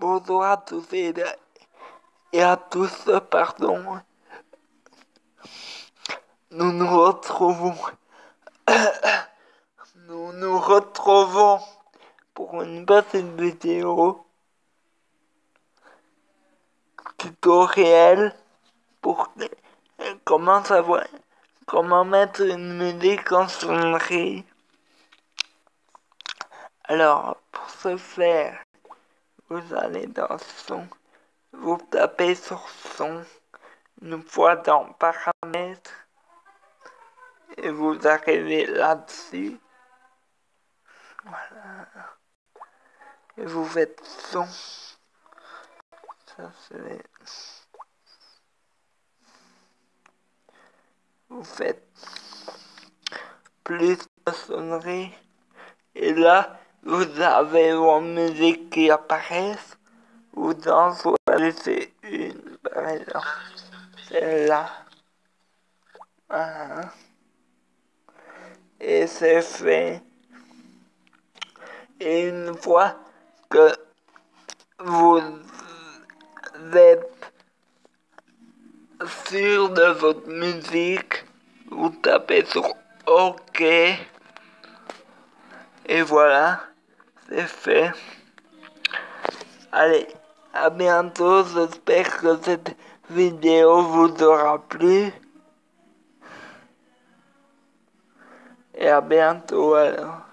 Bonjour à tous et, à tous, pardon. Nous nous retrouvons. nous nous retrouvons pour une petite vidéo tutoriel pour comment savoir comment mettre une musique en sonnerie. Alors, pour ce faire, vous allez dans son, vous tapez sur son, une fois dans paramètres, et vous arrivez là-dessus. Voilà. Et vous faites son. Ça c'est... Vous faites plus de sonnerie. Et là, vous avez vos musiques qui apparaissent. Vous en choisissez une, par exemple. Celle-là. Et c'est fait. Et une fois que vous êtes sûr de votre musique, vous tapez sur OK. Et voilà, c'est fait. Allez, à bientôt. J'espère que cette vidéo vous aura plu. Et à bientôt alors.